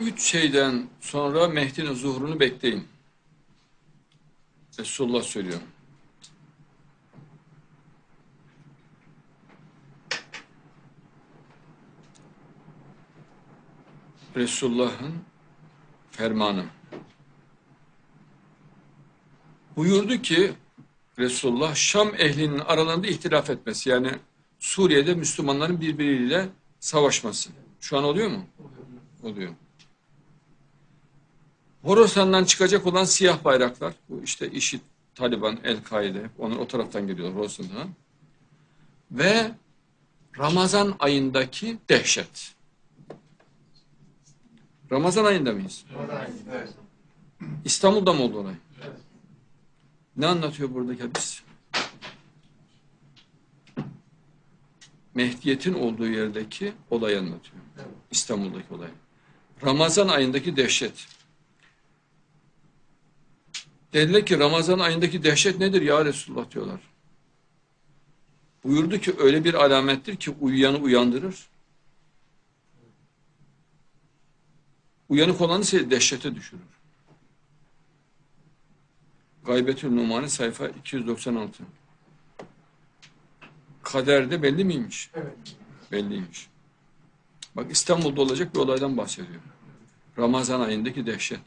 Üç şeyden sonra Mehdi'nin zuhurunu bekleyin. Resulullah söylüyor. Resulullah'ın fermanı. Buyurdu ki Resulullah Şam ehlinin aralarında ihtilaf etmesi yani Suriye'de Müslümanların birbiriyle savaşması. Şu an oluyor mu? Oluyor. Horasan'dan çıkacak olan siyah bayraklar, bu işte IŞİD, Taliban, El-Kaide, onlar o taraftan geliyor Horasan'dan. Ve Ramazan ayındaki dehşet. Ramazan ayında mıyız? Evet. İstanbul'da mı oldu olay? Ne anlatıyor buradaki hadis? Mehdiyet'in olduğu yerdeki olayı anlatıyor. İstanbul'daki olay. Ramazan ayındaki dehşet. Dediler ki Ramazan ayındaki dehşet nedir ya Resulullah diyorlar. Buyurdu ki öyle bir alamettir ki uyuyanı uyandırır. Uyanık olanı ise dehşete düşürür. Gaybetül Numani sayfa 296. Kaderde belli miymiş? Evet. Belliymiş. Bak İstanbul'da olacak bir olaydan bahsediyor. Ramazan ayındaki dehşet.